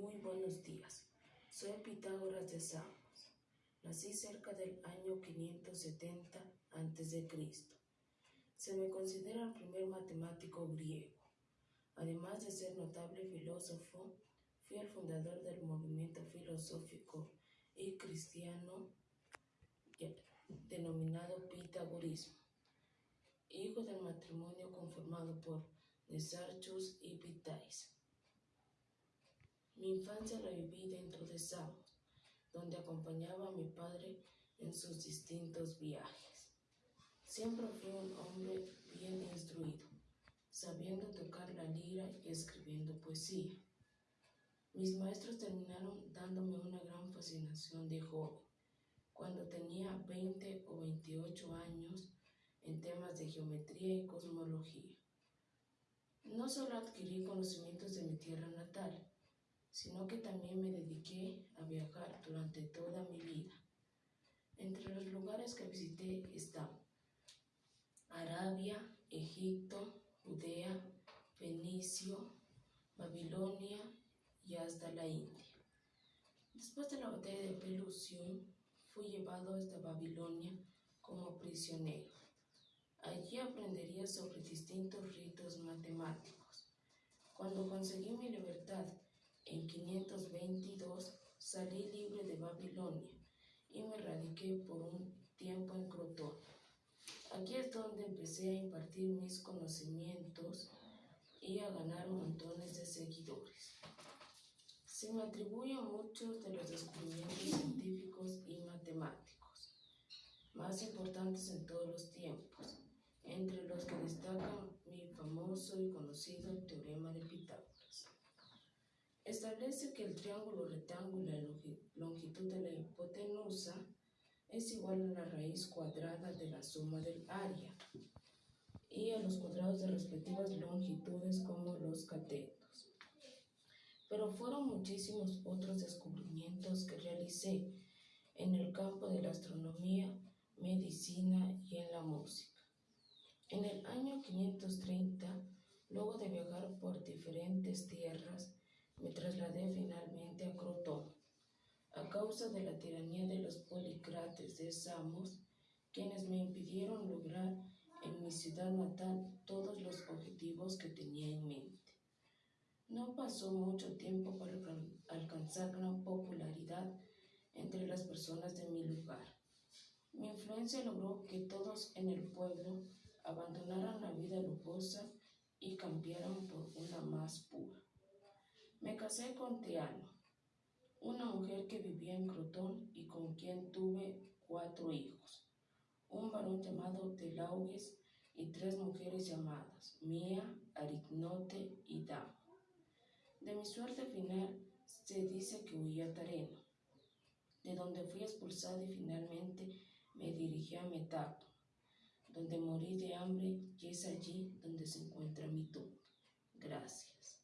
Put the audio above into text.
Muy buenos días. Soy Pitágoras de Samos. Nací cerca del año 570 a.C. Se me considera el primer matemático griego. Además de ser notable filósofo, fui el fundador del movimiento filosófico y cristiano denominado Pitagorismo, hijo del matrimonio conformado por Nesarchus y Pitais. Mi infancia la viví dentro de Samos, donde acompañaba a mi padre en sus distintos viajes. Siempre fui un hombre bien instruido, sabiendo tocar la lira y escribiendo poesía. Mis maestros terminaron dándome una gran fascinación de joven, cuando tenía 20 o 28 años en temas de geometría y cosmología. No solo adquirí conocimientos de sino que también me dediqué a viajar durante toda mi vida. Entre los lugares que visité están Arabia, Egipto, Judea, Fenicio, Babilonia y hasta la India. Después de la batalla de Pelusión, fui llevado hasta Babilonia como prisionero. Allí aprendería sobre distintos ritos matemáticos. Cuando conseguí mi libertad en 522 salí libre de Babilonia y me radiqué por un tiempo en Crotón. Aquí es donde empecé a impartir mis conocimientos y a ganar montones de seguidores. Se me atribuyen muchos de los descubrimientos científicos y matemáticos más importantes en todos los tiempos, entre los que destacan mi famoso y conocido teorema de Pitágoras. Establece que el triángulo rectángulo y longitud de la hipotenusa es igual a la raíz cuadrada de la suma del área y a los cuadrados de respectivas longitudes como los catetos. Pero fueron muchísimos otros descubrimientos que realicé en el campo de la astronomía, medicina y en la música. En el año 530, luego de viajar por diferentes tierras, me trasladé finalmente a Crotón, a causa de la tiranía de los policrates de Samos, quienes me impidieron lograr en mi ciudad natal todos los objetivos que tenía en mente. No pasó mucho tiempo para alcanzar gran popularidad entre las personas de mi lugar. Mi influencia logró que todos en el pueblo abandonaran la vida lujosa y cambiaran por una más pura. Me casé con Teano, una mujer que vivía en Crotón y con quien tuve cuatro hijos, un varón llamado Telauges y tres mujeres llamadas Mía, Arignote y Dama. De mi suerte final se dice que huí a Tareno, de donde fui expulsado y finalmente me dirigí a Metato, donde morí de hambre y es allí donde se encuentra mi tumba. Gracias.